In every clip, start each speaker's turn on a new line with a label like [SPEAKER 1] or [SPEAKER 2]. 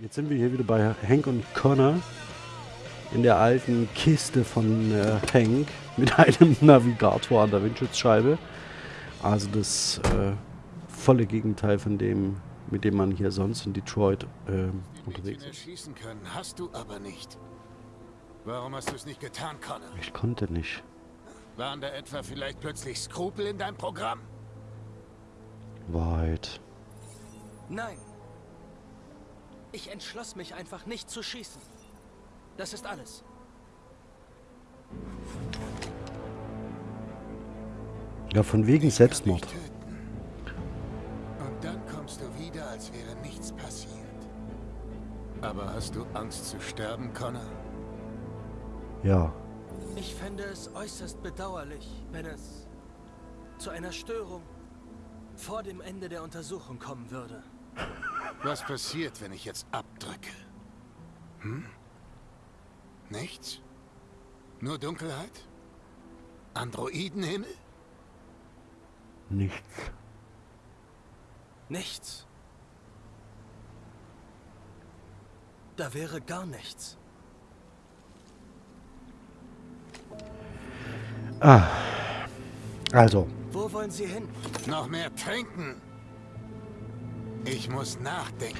[SPEAKER 1] Jetzt sind wir hier wieder bei Hank und Connor in der alten Kiste von äh, Hank mit einem Navigator an der Windschutzscheibe. Also das äh, volle Gegenteil von dem, mit dem man hier sonst in Detroit äh, unterwegs ist.
[SPEAKER 2] schießen können, hast du aber nicht. Warum hast du es nicht getan, Connor?
[SPEAKER 1] Ich konnte nicht.
[SPEAKER 2] Waren da etwa vielleicht plötzlich Skrupel in deinem Programm?
[SPEAKER 1] Wahrheit.
[SPEAKER 3] Nein. Ich entschloss mich einfach nicht zu schießen. Das ist alles.
[SPEAKER 1] Ja, von wegen Selbstmord.
[SPEAKER 2] Und dann kommst du wieder, als wäre nichts passiert. Aber hast du Angst zu sterben, Connor?
[SPEAKER 1] Ja.
[SPEAKER 3] Ich fände es äußerst bedauerlich, wenn es zu einer Störung vor dem Ende der Untersuchung kommen würde.
[SPEAKER 2] Was passiert, wenn ich jetzt abdrücke? Hm? Nichts? Nur Dunkelheit? Androidenhimmel?
[SPEAKER 1] Nichts.
[SPEAKER 3] Nichts. Da wäre gar nichts.
[SPEAKER 1] Ah. Also,
[SPEAKER 3] Wo wollen Sie hin?
[SPEAKER 2] Noch mehr trinken? Ich muss nachdenken.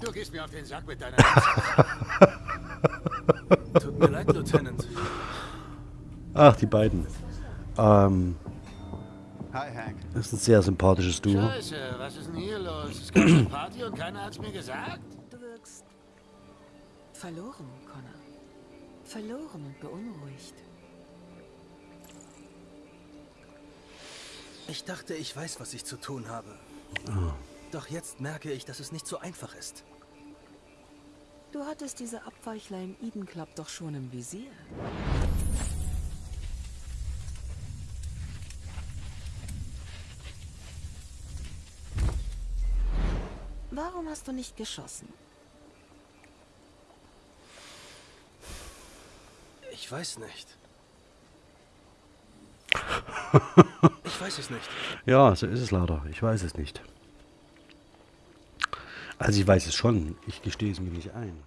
[SPEAKER 2] Du gehst mir auf den Sack mit deiner...
[SPEAKER 3] Tut mir leid, Lieutenant.
[SPEAKER 1] ach, die beiden. Ähm,
[SPEAKER 4] Hi, Hank.
[SPEAKER 1] das ist ein sehr sympathisches Duo.
[SPEAKER 2] Scheiße, was ist denn hier los? Es gab eine Party und keiner hat's mir gesagt?
[SPEAKER 5] Verloren, Connor. Verloren und beunruhigt.
[SPEAKER 3] Ich dachte, ich weiß, was ich zu tun habe. Doch jetzt merke ich, dass es nicht so einfach ist.
[SPEAKER 5] Du hattest diese Abweichler im Eden Club doch schon im Visier. Warum hast du nicht geschossen?
[SPEAKER 3] Ich weiß nicht. Ich weiß es nicht.
[SPEAKER 1] Ja, so ist es leider. Ich weiß es nicht. Also ich weiß es schon. Ich gestehe es mir nicht ein.